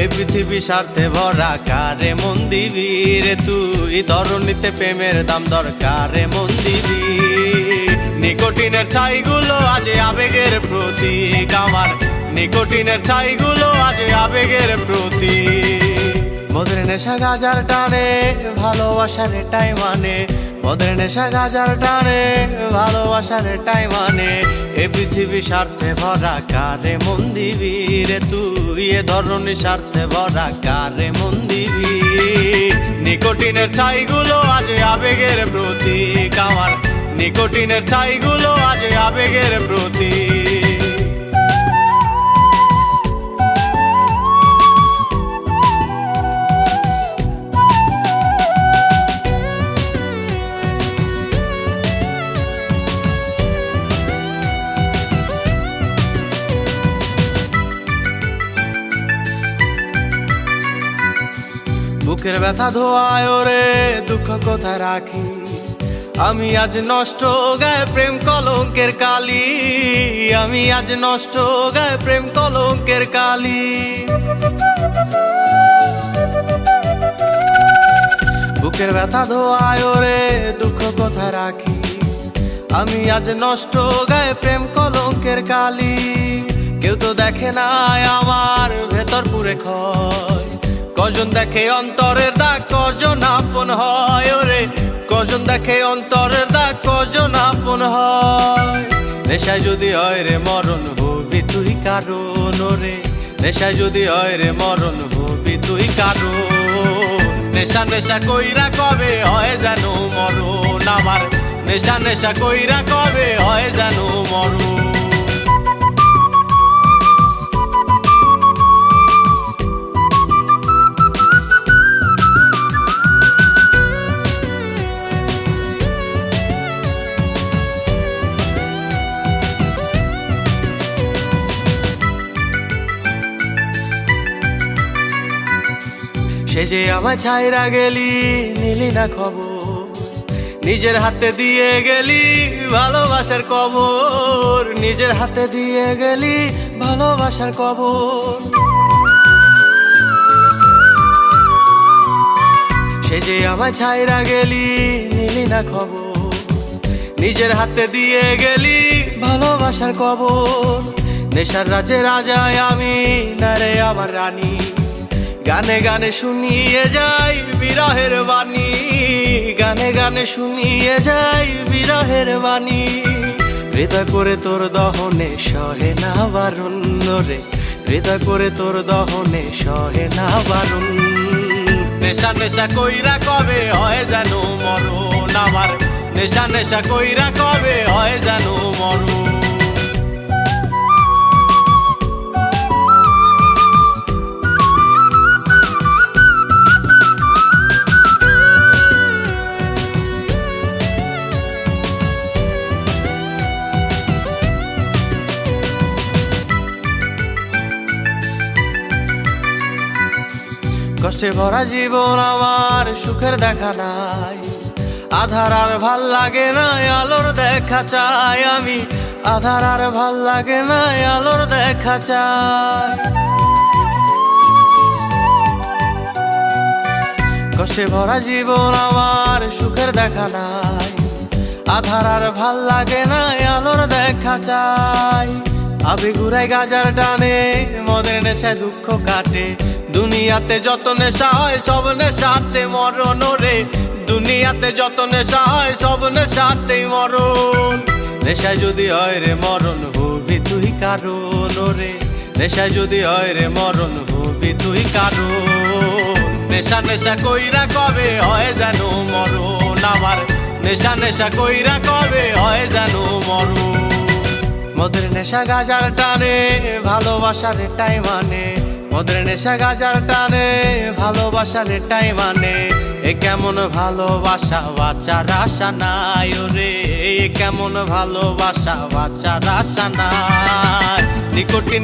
এই পৃথিবী স্বার্থে ভরা, কারে মন দিবি রে তুই ধরণীতে প্রেমের দাম দরকারে মন দিবি নিকোটিনের ছাইগুলো আজ আবেগের প্রতীক আমার। নিকোটিনের ছাইগুলো আজ আবেগের প্রতীক। মদের নেশা গাজার টানে, ভালোবাসার এটাই মানে। মদের নেশা গাজার টানে ভালোবাসার এটাই মানে এ পৃথিবী স্বার্থে ভরা কারে মন দিবি রে তুই এ ধরনের স্বার্থে ভরা কারে মন দিবি নিকোটিনের ছাইগুলো আজ আবেগের প্রতীক আমার। নিকোটিনের ছাইগুলো আজ আবেগের প্রতীক। বুকের ব্যথা ধোয়ায় রে দুঃখ কোথায় রাখি? আমি আজ নষ্ট গায়ে প্রেম কলঙ্কের কালি। আমি আজ নষ্ট গায়ে প্রেম কলঙ্কের কালি। বুকের ব্যথা ধোয়ায় রে দুঃখ কোথায় রাখি? আমি আজ নষ্ট গায়ে প্রেম কলঙ্কের কালি। কেউ তো দেখে না আমার ভেতর পুরে ক্ষয় কজন দেখে অন্তরের দাগ কজন আপন হয় ওরে? কজন দেখে অন্তরের দাগ কজন আপন হয়? নেশায় যদি হয় রে মরণ হবি তুই কারণ ওরে? নেশায় যদি হয় রে মরণ হবি তুই কারণ। নেশা নেশা কইরা কবে হয় যেন মরণ আমার? নেশা নেশা কইরা কবে হয় যেন সে যে আমার ছাইরা গেলি, নিলি না খবর। নিজের হাতে দিয়ে গেলি ভালোবাসার কবর। নিজের হাতে দিয়ে গেলি ভালোবাসার কবর। সে যে আমার ছাইরা গেলি, নিলি না খবর। নিজের হাতে দিয়ে গেলি ভালোবাসার কবর। নেশার রাজে রাজায় আমি, না রে আমার রানী। গানে গানে শুনিয়ে যাই বিরহের বাণী। গানে গানে শুনিয়ে যাই বিরহের বাণী। হৃদয় করে তোর দহনে সহে না বারণ রে। হৃদয় করে তোর দহনে সহে না বারণ নেশা নেশা কইরা কবে হয় যেন মরণ আমার? নেশা নেশা কইরা কবে হয় যেন মরণ কষ্টে ভরা জীবন আমার, সুখের দেখা নাই। আধার আর ভালো লাগে না আলোর দেখা চাই আমি। আধার আর ভালো লাগে না আলোর দেখা চাই। কষ্টে ভরা জীবন আমার, সুখের দেখা নাই। আধার আর ভালো লাগে না আলোর দেখা চাই। আবে ঘুরাই গাজার টানে মদের নেশায় দুঃখ কাটে। দুনিয়াতে যত নেশা হয়, সব নেশাতে মরণ রে দুনিয়াতে যত নেশা হয়, সব নেশাতেই মরণ। নেশায় যদি হয় রে, মরণ হবি তুই কারণ রে নেশায় যদি হয় রে, মরণ হবি তুই কারণ। নেশা নেশা কইরা কবে হয় যেন মরণ? আমার নেশা নেশা কইরা কবে হয় যেন মরণ? মদের নেশা গাজার টানে, ভালোবাসার এটাই মানে। মদের নেশা গাজার টানে, ভালোবাসার এটাই মানে। এ কেমন ভালোবাসা বাচ্চার আশা নাই রে কেমন ভালোবাসা বাচ্চার আশা নাই। নিকটিনে